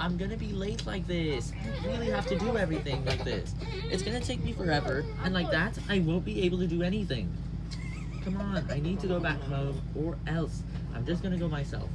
I'm gonna be late like this. I really have to do everything like this. It's gonna take me forever, and like that, I won't be able to do anything. Come on, I need to go back home, or else I'm just gonna go myself.